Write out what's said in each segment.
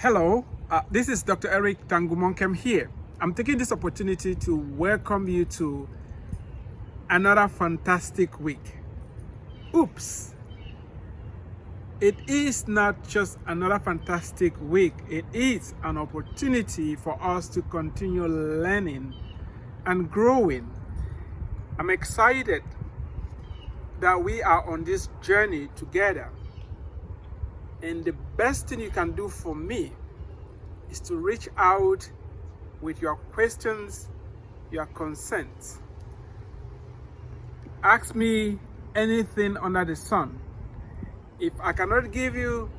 Hello, uh, this is Dr. Eric Tangumonkem here. I'm taking this opportunity to welcome you to another fantastic week. Oops! It is not just another fantastic week, it is an opportunity for us to continue learning and growing. I'm excited that we are on this journey together. And the best thing you can do for me is to reach out with your questions, your concerns. Ask me anything under the sun. If I cannot give you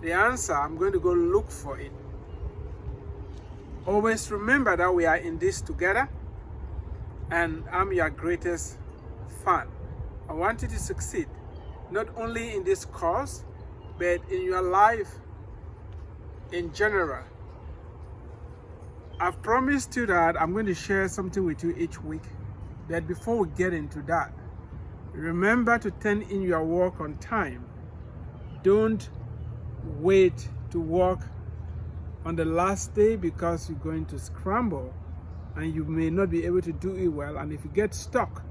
the answer, I'm going to go look for it. Always remember that we are in this together and I'm your greatest fan. I want you to succeed, not only in this course, but in your life in general. I've promised you that I'm going to share something with you each week. But before we get into that, remember to turn in your work on time. Don't wait to work on the last day because you're going to scramble and you may not be able to do it well. And if you get stuck,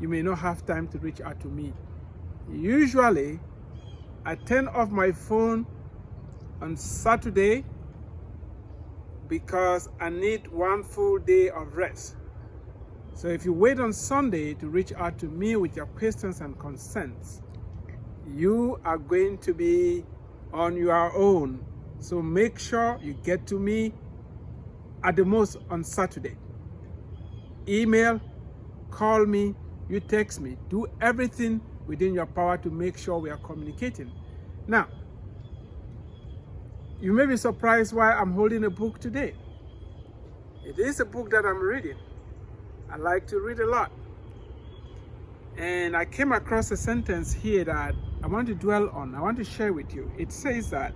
you may not have time to reach out to me. Usually, I turn off my phone on Saturday because I need one full day of rest. So if you wait on Sunday to reach out to me with your questions and concerns, you are going to be on your own. So make sure you get to me at the most on Saturday. Email, call me, you text me. Do everything within your power to make sure we are communicating. Now, you may be surprised why I'm holding a book today. It is a book that I'm reading. I like to read a lot. And I came across a sentence here that I want to dwell on. I want to share with you. It says that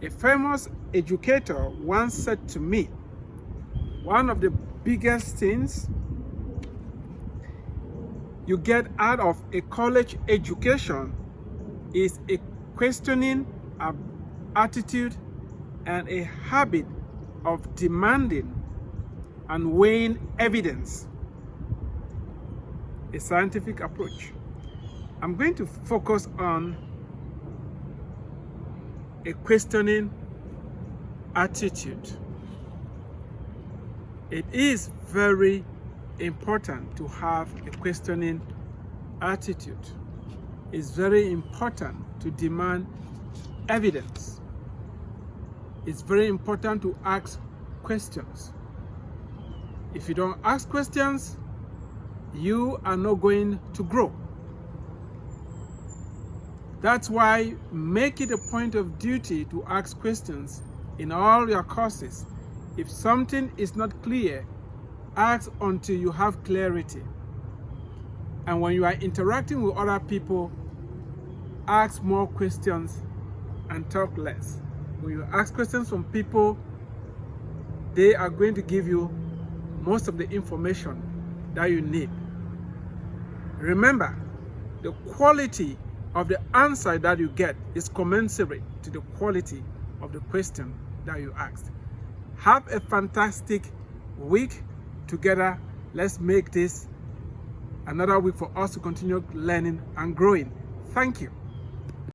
a famous educator once said to me, one of the biggest things you get out of a college education is a questioning attitude and a habit of demanding and weighing evidence, a scientific approach. I'm going to focus on a questioning attitude. It is very important to have a questioning attitude. It's very important to demand evidence. It's very important to ask questions. If you don't ask questions, you are not going to grow. That's why make it a point of duty to ask questions in all your courses. If something is not clear, ask until you have clarity. And when you are interacting with other people, ask more questions and talk less. When you ask questions from people, they are going to give you most of the information that you need. Remember, the quality of the answer that you get is commensurate to the quality of the question that you asked. Have a fantastic week together, let's make this another week for us to continue learning and growing. Thank you.